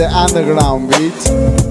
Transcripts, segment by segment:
the underground, bitch.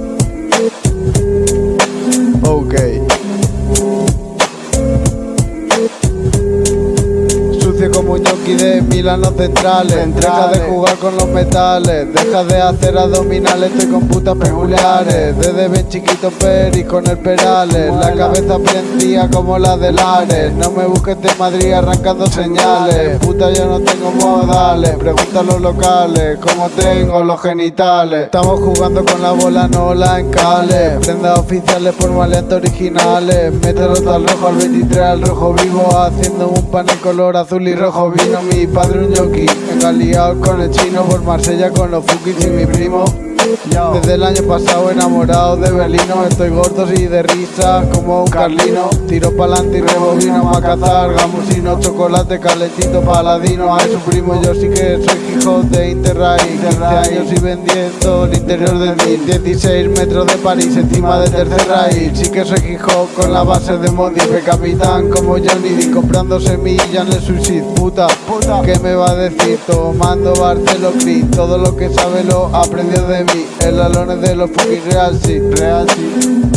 Yoki de Milano Centrales. Deja de jugar con los metales. Deja de hacer abdominales. Estoy con putas peculiares. Desde bien chiquito Peri con el Perales. La cabeza prendía como la de Lares. No me busques de Madrid arrancando señales. Puta, yo no tengo modales. Pregunta a los locales cómo tengo los genitales. Estamos jugando con la bola, no la encales. Prendas oficiales por maleantes originales. Mételo al rojo al 23 al rojo vivo. Haciendo un panel color azul y rojo vino. Mi padre un jockey. Engaliado con el chino por Marsella con los fukis y mi primo. Desde el año pasado enamorado de Belino Estoy gordo y de risa como un carlino. Tiro pa'lante y rebobino a cazar Gamusino, chocolate calentito paladino. A su primo yo sí que soy hijo de Interrail. 15 años y vendiendo el interior de mí. 16 metros de París encima de tercer raíz Sí que soy hijo con la base de Modife Capitán como Johnny D comprando semillas en el suicid. Puta, puta, ¿qué me va a decir? Tomando Barcelo Cris. Todo lo que sabe lo aprendió de mí el alone de los fucking real sí, real sí.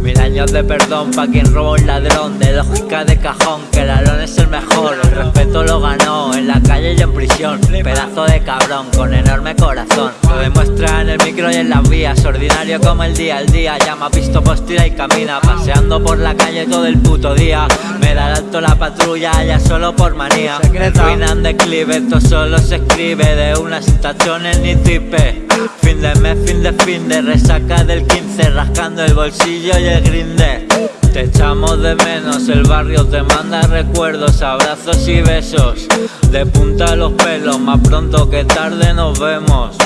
Mil años de perdón pa' quien roba un ladrón. De lógica de cajón, que el alón es el mejor. El respeto lo ganó en la calle y en prisión. Pedazo de cabrón, con enorme corazón. Lo demuestra el micro y en las vías. Ordinario como el día, el día Ya me ha visto postira y camina. Paseando por la calle todo el puto día. Me da alto la patrulla ya solo por manía. Ruinan declive, esto solo se escribe De unas tachones ni tipe Fin de mes, fin de fin de resaca del 15 Rascando el bolsillo y el grinde. Te echamos de menos, el barrio te manda recuerdos Abrazos y besos, de punta a los pelos Más pronto que tarde nos vemos.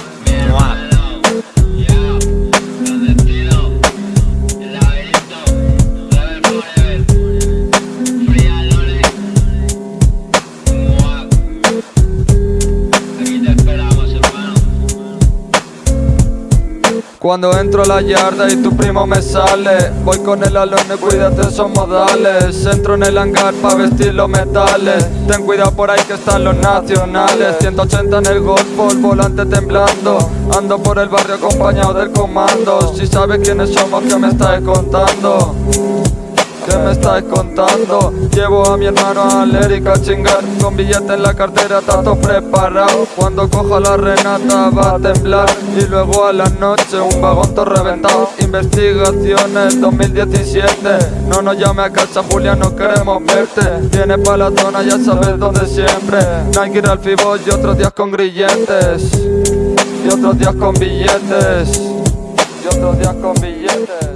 Mua. Cuando entro a la yarda y tu primo me sale Voy con el alone, cuídate esos modales Entro en el hangar pa' vestir los metales. Ten cuidado por ahí que están los nacionales. 180 en el golfo, el volante temblando. Ando por el barrio acompañado del comando. Si sabes quiénes somos, ¿qué me estás contando? ¿Qué me estás contando? Llevo a mi hermano a Lérica a chingar. Con billete en la cartera, tanto preparado. Cuando coja la renata va a temblar. Y luego a la noche un vagón todo reventado. Investigaciones 2017 No nos llame a casa Julia, no queremos verte. Viene pa' la zona, ya sabes dónde siempre. Ir al fibol y otros días con grilletes. Y otros días con billetes. Y otros días con billetes